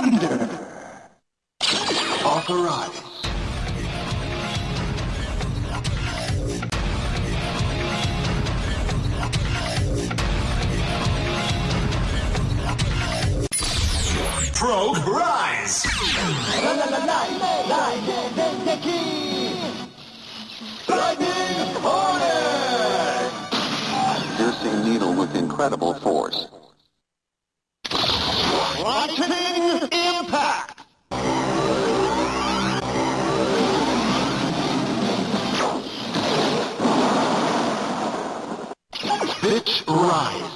Thunder! Authorize. Probe Rise! Lightning Hornet! Piercing needle with incredible force. Lightning Bitch Rise!